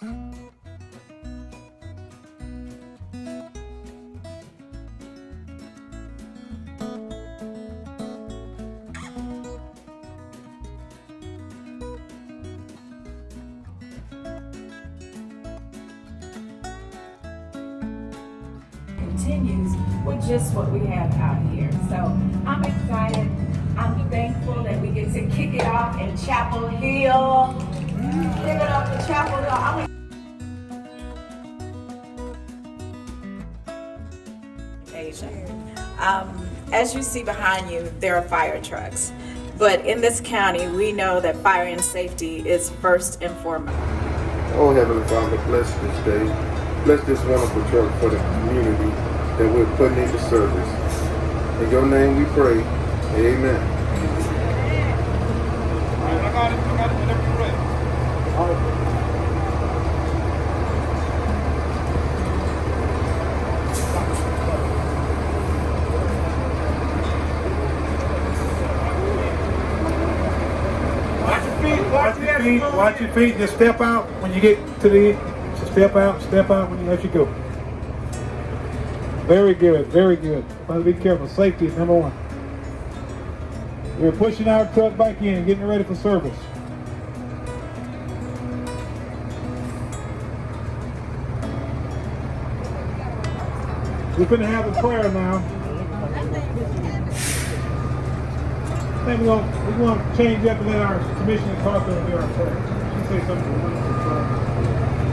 continues with just what we have out here. So I'm excited. I'm thankful that we get to kick it off in Chapel Hill. Give it up occasion. Um, as you see behind you, there are fire trucks. But in this county, we know that fire and safety is first and foremost. Oh, Heavenly Father, bless this day. Bless this wonderful truck for the community that we're putting into service. In your name we pray. Amen. Watch your feet, watch your feet, watch your feet. Just step out when you get to the end. Just step out, step out when you let you go. Very good, very good. Must be careful. Safety is number one. We're pushing our truck back in, getting ready for service. We're gonna have a prayer now. Think we're gonna, we're gonna change up and let our Commissioner do our prayer. She say something.